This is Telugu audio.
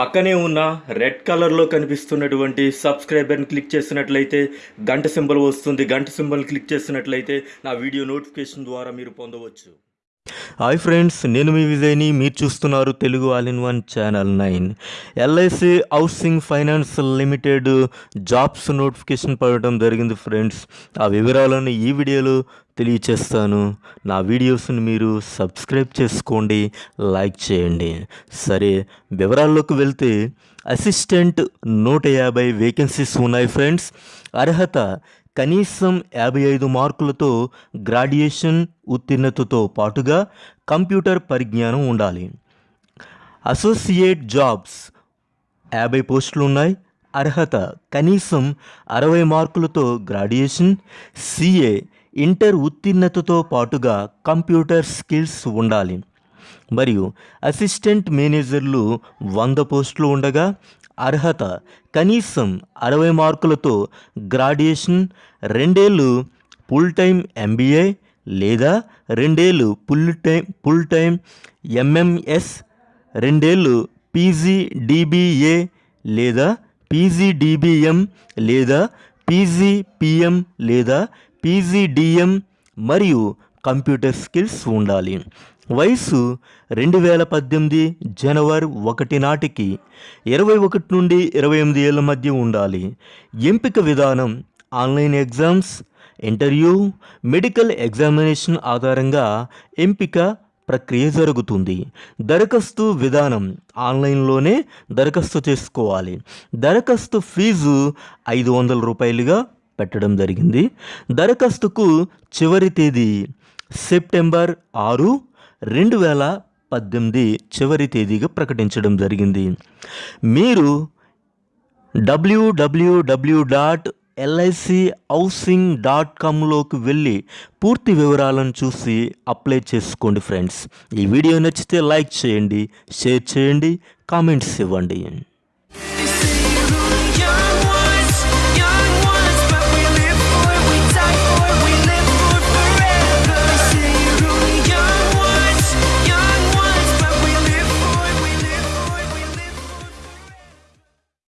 పక్కనే ఉన్న రెడ్ కలర్లో కనిపిస్తున్నటువంటి సబ్స్క్రైబర్ని క్లిక్ చేసినట్లయితే గంట సింబల్ వస్తుంది. గంట సింబల్ క్లిక్ చేసినట్లయితే నా వీడియో నోటిఫికేషన్ ద్వారా మీరు పొందవచ్చు. హాయ్ ఫ్రెండ్స్ నేను మీ విజయ్ని. మీరు చూస్తున్నారు Telugu all in one channel nine. LIC housing finance limited jobs notification పడటం జరిగింది ఫ్రెండ్స్. ఆ వివరాలను ఈ వీడియోలో తెలియచేస్తాను. నా వీడియోస్ని మీరు సబ్స్క్రైబ్ చేసుకోండి లైక్ చేయండి. సరే వివరాల్లోకి వెళ్తే అసిస్టెంట్ నూట యాభై వేకెన్సీస్ ఉన్నాయి ఫ్రెండ్స్. అర్హత కనీసం యాభై ఐదు మార్కులతో గ్రాడ్యుయేషన్ ఉత్తీర్ణతతో పాటుగా కంప్యూటర్ పరిజ్ఞానం ఉండాలి. అసోసియేట్ జాబ్స్ యాభై పోస్టులు ఉన్నాయి అర్హత కనీసం అరవై మార్కులతో గ్రాడ్యుయేషన్ సిఏ ఇంటర్ ఉత్తీర్ణతతో పాటుగా కంప్యూటర్ స్కిల్స్ ఉండాలి. మరియు అసిస్టెంట్ మేనేజర్లు వంద పోస్టులు ఉండగా అర్హత కనీసం అరవై మార్కులతో గ్రాడ్యుయేషన్ రెండేళ్ళు ఫుల్ టైం ఎంబీఏ లేదా రెండేళ్ళు full time full time MMS రెండేళ్ళు పీజీడిబిఏ లేదా పీజీడిబిఎం లేదా పీజీపిఎం లేదా పీజీడిఎం మరియు కంప్యూటర్ స్కిల్స్ ఉండాలి. వయసు రెండు వేల పద్దెనిమిది జనవరి ఒకటి నాటికి ఇరవై ఒకటి నుండి ఇరవై ఎనిమిది ఏళ్ళ మధ్య ఉండాలి. ఎంపిక విధానం online exams interview medical examination ఆధారంగా ఎంపిక ప్రక్రియ జరుగుతుంది. దరఖాస్తు విధానం ఆన్లైన్లోనే దరఖాస్తు చేసుకోవాలి. దరఖాస్తు ఫీజు ఐదు వందల రూపాయలుగా పెట్టడం జరిగింది. దరఖాస్తుకు చివరి తేదీ సెప్టెంబర్ ఆరు రెండు వేల పద్దెనిమిది చివరి తేదీగా ప్రకటించడం జరిగింది. మీరు WWW dot LIC housing dot కామ్లోకి వెళ్ళి పూర్తి వివరాలను చూసి అప్లై చేసుకోండి ఫ్రెండ్స్. ఈ వీడియో నచ్చితే లైక్ చేయండి షేర్ చేయండి కామెంట్స్ ఇవ్వండి.